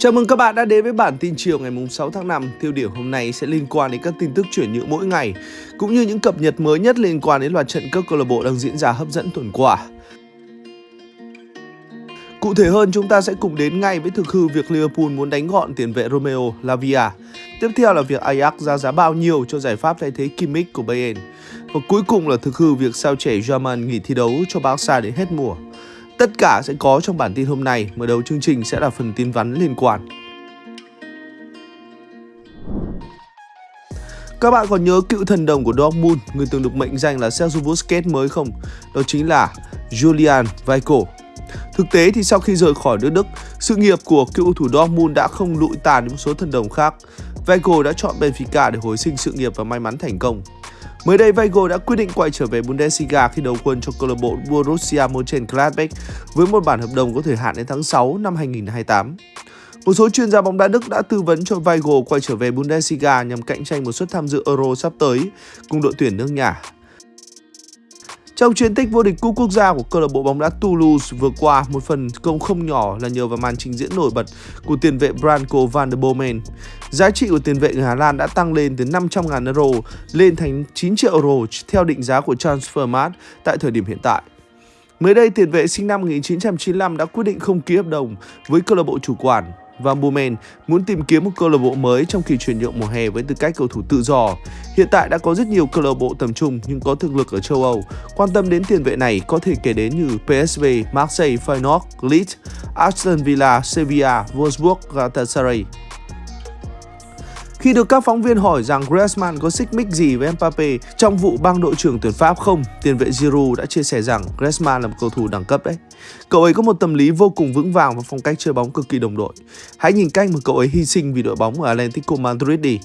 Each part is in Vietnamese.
Chào mừng các bạn đã đến với bản tin chiều ngày 6 tháng 5. Tiêu điểm hôm nay sẽ liên quan đến các tin tức chuyển nhượng mỗi ngày, cũng như những cập nhật mới nhất liên quan đến loạt trận các câu lạc bộ đang diễn ra hấp dẫn tuần qua. Cụ thể hơn, chúng ta sẽ cùng đến ngay với thực hư việc Liverpool muốn đánh gọn tiền vệ Romeo Lavia. Tiếp theo là việc Ajax ra giá bao nhiêu cho giải pháp thay thế Kimmich của Bayern. Và cuối cùng là thực hư việc sao trẻ German nghỉ thi đấu cho Barca đến hết mùa. Tất cả sẽ có trong bản tin hôm nay, mở đầu chương trình sẽ là phần tin vắn liên quan. Các bạn còn nhớ cựu thần đồng của Dortmund, người từng được mệnh danh là Sergio Busquets mới không? Đó chính là Julian Weigl. Thực tế thì sau khi rời khỏi nước Đức, sự nghiệp của cựu thủ Dortmund đã không lụi tàn những một số thần đồng khác. Weigl đã chọn Benfica để hồi sinh sự nghiệp và may mắn thành công. Mới đây, Weigl đã quyết định quay trở về Bundesliga khi đầu quân cho câu lạc bộ Borussia Mönchengladbach với một bản hợp đồng có thời hạn đến tháng 6 năm 2028. Một số chuyên gia bóng đá Đức đã tư vấn cho Weigl quay trở về Bundesliga nhằm cạnh tranh một suất tham dự Euro sắp tới cùng đội tuyển nước nhà. Trong chiến tích vô địch cúp quốc gia của câu lạc bộ bóng đá Toulouse vừa qua, một phần công không nhỏ là nhờ vào màn trình diễn nổi bật của tiền vệ Branko van der Bomen. Giá trị của tiền vệ người Hà Lan đã tăng lên từ 500.000 euro lên thành 9 triệu euro theo định giá của Transfermarkt tại thời điểm hiện tại. Mới đây, tiền vệ sinh năm 1995 đã quyết định không ký hợp đồng với câu lạc bộ chủ quản và Bowman muốn tìm kiếm một câu lạc bộ mới trong kỳ chuyển nhượng mùa hè với tư cách cầu thủ tự do. Hiện tại đã có rất nhiều câu lạc bộ tầm trung nhưng có thực lực ở châu Âu. Quan tâm đến tiền vệ này có thể kể đến như PSV, Marseille, Feyenoord, Leeds, Aston Villa, Sevilla, Wolfsburg, Galatasaray. Khi được các phóng viên hỏi rằng Griezmann có xích mích gì với Mbappe trong vụ băng đội trưởng tuyển Pháp không, tiền vệ Giroud đã chia sẻ rằng Griezmann là một cầu thủ đẳng cấp đấy. Cậu ấy có một tâm lý vô cùng vững vàng và phong cách chơi bóng cực kỳ đồng đội. Hãy nhìn cách mà cậu ấy hy sinh vì đội bóng ở Atlético Madrid đi.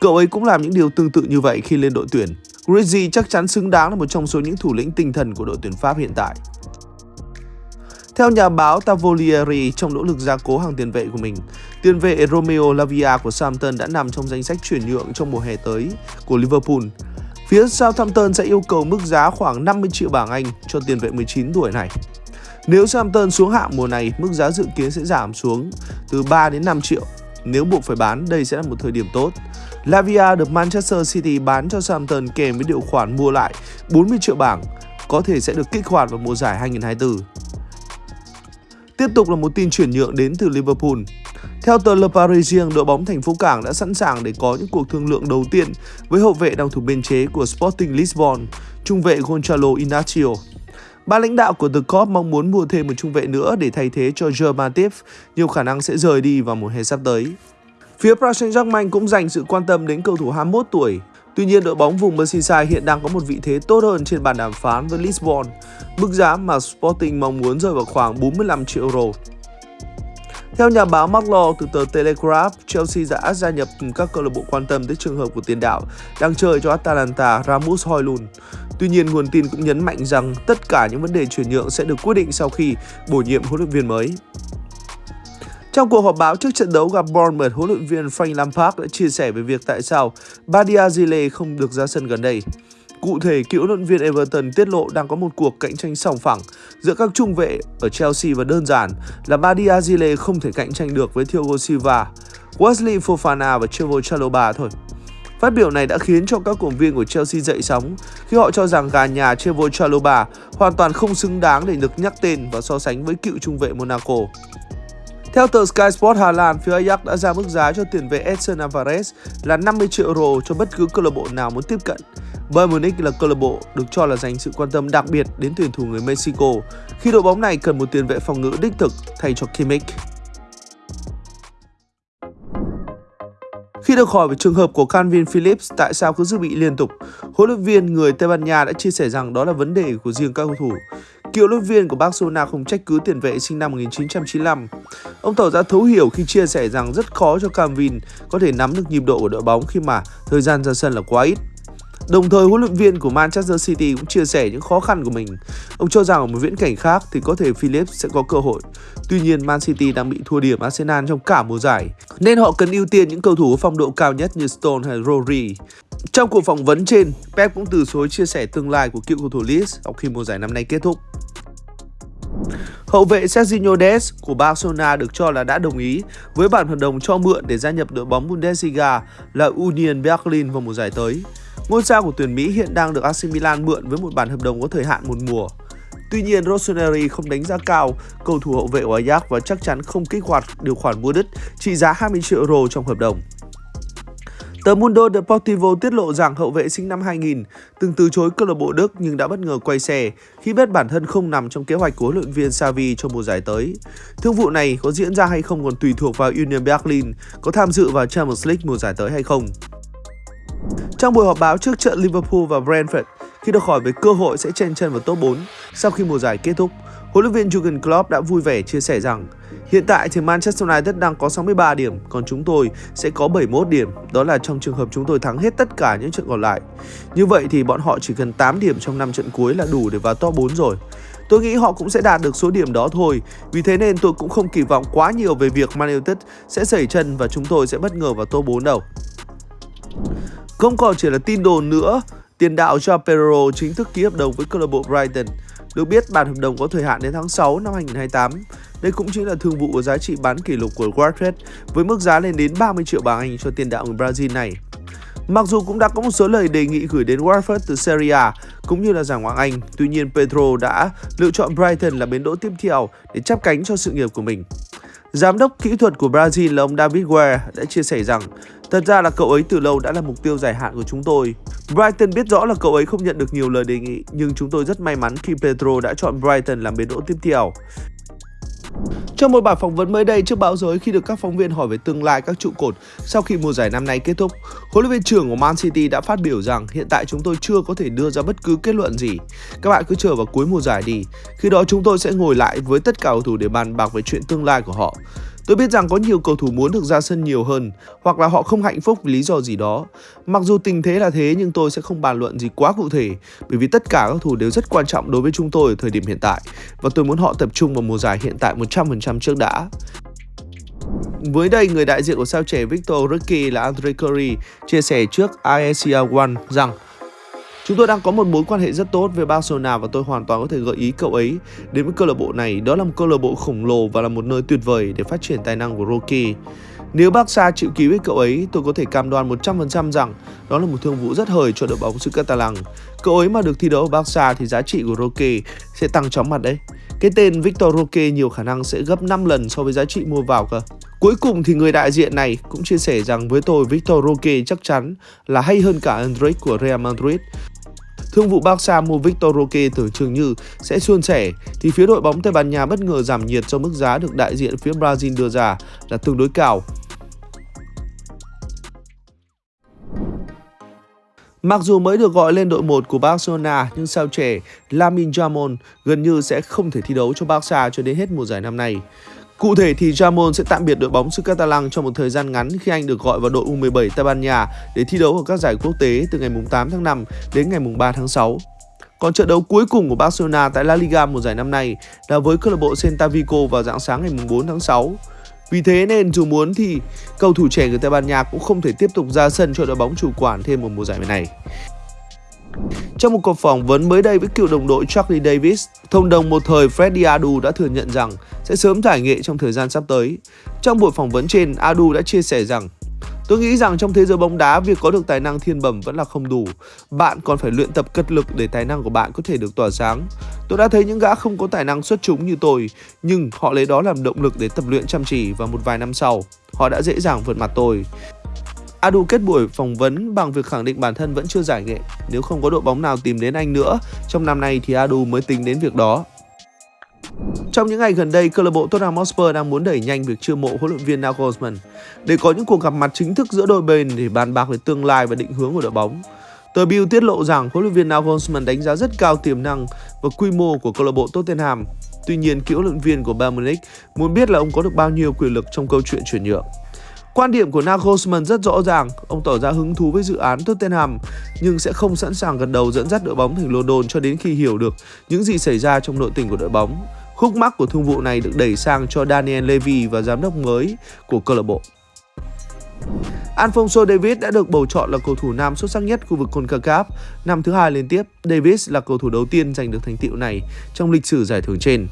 Cậu ấy cũng làm những điều tương tự như vậy khi lên đội tuyển. Griezmann chắc chắn xứng đáng là một trong số những thủ lĩnh tinh thần của đội tuyển Pháp hiện tại. Theo nhà báo Tavolieri, trong nỗ lực gia cố hàng tiền vệ của mình, tiền vệ Romeo Lavia của Southampton đã nằm trong danh sách chuyển nhượng trong mùa hè tới của Liverpool. Phía Southampton sẽ yêu cầu mức giá khoảng 50 triệu bảng Anh cho tiền vệ 19 tuổi này. Nếu Southampton xuống hạng mùa này, mức giá dự kiến sẽ giảm xuống từ 3 đến 5 triệu. Nếu buộc phải bán, đây sẽ là một thời điểm tốt. Lavia được Manchester City bán cho Southampton kèm với điều khoản mua lại 40 triệu bảng, có thể sẽ được kích hoạt vào mùa giải 2024. Tiếp tục là một tin chuyển nhượng đến từ Liverpool. Theo tờ Le Parisien, đội bóng thành phố Cảng đã sẵn sàng để có những cuộc thương lượng đầu tiên với hậu vệ đang thủ biên chế của Sporting Lisbon, trung vệ Gonzalo Inacio. Ba lãnh đạo của The Cop mong muốn mua thêm một trung vệ nữa để thay thế cho Germativ, nhiều khả năng sẽ rời đi vào mùa hè sắp tới. Phía Paris Saint-Germain cũng dành sự quan tâm đến cầu thủ 21 tuổi Tuy nhiên, đội bóng vùng Merseyside hiện đang có một vị thế tốt hơn trên bàn đàm phán với Lisbon. Mức giá mà Sporting mong muốn rơi vào khoảng 45 triệu euro. Theo nhà báo Mark Law từ tờ Telegraph, Chelsea đã gia nhập các câu lạc bộ quan tâm tới trường hợp của tiền đạo đang chơi cho Atalanta Ramus Hoylund. Tuy nhiên, nguồn tin cũng nhấn mạnh rằng tất cả những vấn đề chuyển nhượng sẽ được quyết định sau khi bổ nhiệm huấn luyện viên mới. Trong cuộc họp báo trước trận đấu gặp Bournemouth, huấn luyện viên Frank Lampard đã chia sẻ về việc tại sao Badia Zile không được ra sân gần đây. Cụ thể, cựu huấn luyện viên Everton tiết lộ đang có một cuộc cạnh tranh sòng phẳng giữa các trung vệ ở Chelsea và đơn giản là Badia Zile không thể cạnh tranh được với Thiago Silva, Wesley Fofana và Trevoh Chalobah thôi. Phát biểu này đã khiến cho các cổ viên của Chelsea dậy sóng khi họ cho rằng gà nhà Trevoh Chalobah hoàn toàn không xứng đáng để được nhắc tên và so sánh với cựu trung vệ Monaco. Theo tờ Sky Sport Hà Lan, phía Ajax đã ra mức giá cho tiền vệ Edson Alvarez là 50 triệu euro cho bất cứ câu lạc bộ nào muốn tiếp cận. Bayern Munich là câu lạc bộ được cho là dành sự quan tâm đặc biệt đến tuyển thủ người Mexico khi đội bóng này cần một tiền vệ phòng ngự đích thực thay cho Kimmich. Khi được hỏi về trường hợp của Calvin Phillips tại sao cứ dự bị liên tục, huấn luyện viên người Tây Ban Nha đã chia sẻ rằng đó là vấn đề của riêng các cầu thủ. Cựu luyện viên của Barcelona không trách cứ tiền vệ sinh năm 1995. Ông tỏ ra thấu hiểu khi chia sẻ rằng rất khó cho Camvin có thể nắm được nhịp độ của đội bóng khi mà thời gian ra sân là quá ít. Đồng thời, huấn luyện viên của Manchester City cũng chia sẻ những khó khăn của mình. Ông cho rằng ở một viễn cảnh khác thì có thể Philips sẽ có cơ hội. Tuy nhiên, Man City đang bị thua điểm Arsenal trong cả mùa giải, nên họ cần ưu tiên những cầu thủ có phong độ cao nhất như Stone hay Rory. Trong cuộc phỏng vấn trên, Pep cũng từ chối chia sẻ tương lai của cựu cầu thủ Leeds sau khi mùa giải năm nay kết thúc. Hậu vệ Sergio Des của Barcelona được cho là đã đồng ý với bản hợp đồng cho mượn để gia nhập đội bóng Bundesliga là Union Berlin vào mùa giải tới. Ngôi sao của tuyển Mỹ hiện đang được AC Milan mượn với một bản hợp đồng có thời hạn một mùa. Tuy nhiên, Rossoneri không đánh giá cao cầu thủ hậu vệ của Ajax và chắc chắn không kích hoạt điều khoản mua đứt trị giá 20 triệu euro trong hợp đồng. Tờ Mundo Deportivo tiết lộ rằng hậu vệ sinh năm 2000 từng từ chối câu lạc bộ Đức nhưng đã bất ngờ quay xe khi biết bản thân không nằm trong kế hoạch của huấn luyện viên Xavi cho mùa giải tới. Thương vụ này có diễn ra hay không còn tùy thuộc vào Union Berlin có tham dự vào Champions League mùa giải tới hay không. Trong buổi họp báo trước trận Liverpool và Brentford, khi được hỏi về cơ hội sẽ chen chân vào top 4 sau khi mùa giải kết thúc, huấn luyện viên Jurgen Klopp đã vui vẻ chia sẻ rằng hiện tại thì Manchester United đang có 63 điểm, còn chúng tôi sẽ có 71 điểm, đó là trong trường hợp chúng tôi thắng hết tất cả những trận còn lại. Như vậy thì bọn họ chỉ cần 8 điểm trong 5 trận cuối là đủ để vào top 4 rồi. Tôi nghĩ họ cũng sẽ đạt được số điểm đó thôi, vì thế nên tôi cũng không kỳ vọng quá nhiều về việc Man United sẽ xảy chân và chúng tôi sẽ bất ngờ vào top 4 đâu. Không còn chỉ là tin đồn nữa, tiền đạo Joao Pedro chính thức ký hợp đồng với câu lạc bộ Brighton. Được biết bản hợp đồng có thời hạn đến tháng 6 năm 2028. Đây cũng chính là thương vụ có giá trị bán kỷ lục của Watford với mức giá lên đến 30 triệu bảng Anh cho tiền đạo người Brazil này. Mặc dù cũng đã có một số lời đề nghị gửi đến Watford từ Serie A cũng như là giải Ngoại Anh, tuy nhiên Pedro đã lựa chọn Brighton là bến đỗ tiếp theo để chắp cánh cho sự nghiệp của mình. Giám đốc kỹ thuật của Brazil là ông David Ware đã chia sẻ rằng Thật ra là cậu ấy từ lâu đã là mục tiêu dài hạn của chúng tôi. Brighton biết rõ là cậu ấy không nhận được nhiều lời đề nghị, nhưng chúng tôi rất may mắn khi Pedro đã chọn Brighton làm bến đỗ tiếp theo. Trong một bài phỏng vấn mới đây trước báo giới khi được các phóng viên hỏi về tương lai các trụ cột sau khi mùa giải năm nay kết thúc, huấn luyện viên trưởng của Man City đã phát biểu rằng hiện tại chúng tôi chưa có thể đưa ra bất cứ kết luận gì. Các bạn cứ chờ vào cuối mùa giải đi. Khi đó chúng tôi sẽ ngồi lại với tất cả cầu thủ để bàn bạc về chuyện tương lai của họ. Tôi biết rằng có nhiều cầu thủ muốn được ra sân nhiều hơn hoặc là họ không hạnh phúc vì lý do gì đó. Mặc dù tình thế là thế nhưng tôi sẽ không bàn luận gì quá cụ thể bởi vì tất cả các thủ đều rất quan trọng đối với chúng tôi ở thời điểm hiện tại và tôi muốn họ tập trung vào mùa giải hiện tại 100% trước đã. Mới đây, người đại diện của sao trẻ Victor Ricky là Andre Curry chia sẻ trước ISIA One rằng Chúng tôi đang có một mối quan hệ rất tốt với Barcelona và tôi hoàn toàn có thể gợi ý cậu ấy đến với câu lạc bộ này. Đó là một câu lạc bộ khổng lồ và là một nơi tuyệt vời để phát triển tài năng của Rocky. Nếu Barca chịu ký với cậu ấy, tôi có thể cam đoan 100% rằng đó là một thương vụ rất hời cho đội bóng xứ Catalan. Cậu ấy mà được thi đấu ở Barca thì giá trị của Roque sẽ tăng chóng mặt đấy. Cái tên Victor Roque nhiều khả năng sẽ gấp 5 lần so với giá trị mua vào cơ. Cuối cùng thì người đại diện này cũng chia sẻ rằng với tôi Victor Roque chắc chắn là hay hơn cả Endrick của Real Madrid. Thương vụ Barca mua Victor Roque từ trường như sẽ suôn sẻ, thì phía đội bóng Tây Ban Nha bất ngờ giảm nhiệt cho mức giá được đại diện phía Brazil đưa ra là tương đối cao. Mặc dù mới được gọi lên đội 1 của Barcelona, nhưng sao trẻ Lamin Jamon gần như sẽ không thể thi đấu cho Barca cho đến hết mùa giải năm nay. Cụ thể thì Jamon sẽ tạm biệt đội bóng xứ Catalan trong một thời gian ngắn khi anh được gọi vào đội U17 Tây Ban Nha để thi đấu ở các giải quốc tế từ ngày 8 tháng 5 đến ngày 3 tháng 6. Còn trận đấu cuối cùng của Barcelona tại La Liga mùa giải năm nay là với câu lạc bộ Celta Vigo vào dạng sáng ngày 4 tháng 6. Vì thế nên dù muốn thì cầu thủ trẻ người Tây Ban Nha cũng không thể tiếp tục ra sân cho đội bóng chủ quản thêm một mùa giải này. Trong một cuộc phỏng vấn mới đây với cựu đồng đội Charlie Davis, thông đồng một thời Freddie Adu đã thừa nhận rằng sẽ sớm giải nghệ trong thời gian sắp tới. Trong buổi phỏng vấn trên, Adu đã chia sẻ rằng Tôi nghĩ rằng trong thế giới bóng đá, việc có được tài năng thiên bẩm vẫn là không đủ. Bạn còn phải luyện tập cật lực để tài năng của bạn có thể được tỏa sáng. Tôi đã thấy những gã không có tài năng xuất chúng như tôi, nhưng họ lấy đó làm động lực để tập luyện chăm chỉ và một vài năm sau, họ đã dễ dàng vượt mặt tôi. Adu kết buổi phỏng vấn bằng việc khẳng định bản thân vẫn chưa giải nghệ. Nếu không có đội bóng nào tìm đến anh nữa, trong năm nay thì Adu mới tính đến việc đó. Trong những ngày gần đây, câu lạc bộ Tottenham Hotspur đang muốn đẩy nhanh việc chiêu mộ huấn luyện viên Nagelsmann để có những cuộc gặp mặt chính thức giữa đôi bên để bàn bạc về tương lai và định hướng của đội bóng. Tờ Bill tiết lộ rằng huấn luyện viên Nagelsmann đánh giá rất cao tiềm năng và quy mô của câu lạc bộ Tottenham. Tuy nhiên, cựu huấn luyện viên của Bayern Munich muốn biết là ông có được bao nhiêu quyền lực trong câu chuyện chuyển nhượng. Quan điểm của Nagelsmann rất rõ ràng, ông tỏ ra hứng thú với dự án Tottenham nhưng sẽ không sẵn sàng gật đầu dẫn dắt đội bóng thành London cho đến khi hiểu được những gì xảy ra trong nội tình của đội bóng. Khúc mắc của thương vụ này được đẩy sang cho Daniel Levy và giám đốc mới của câu lạc bộ. Alfonso Davis đã được bầu chọn là cầu thủ nam xuất sắc nhất khu vực CONCACAF năm thứ hai liên tiếp. Davis là cầu thủ đầu tiên giành được thành tựu này trong lịch sử giải thưởng trên.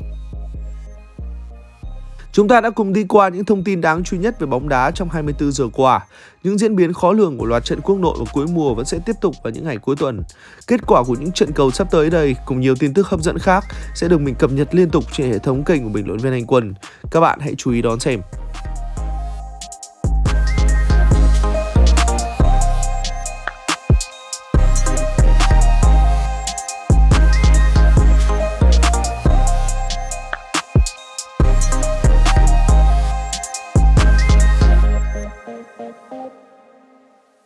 Chúng ta đã cùng đi qua những thông tin đáng chú ý nhất về bóng đá trong 24 giờ qua. Những diễn biến khó lường của loạt trận quốc nội vào cuối mùa vẫn sẽ tiếp tục vào những ngày cuối tuần. Kết quả của những trận cầu sắp tới đây cùng nhiều tin tức hấp dẫn khác sẽ được mình cập nhật liên tục trên hệ thống kênh của bình luận viên Anh Quân. Các bạn hãy chú ý đón xem.